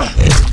Ugh!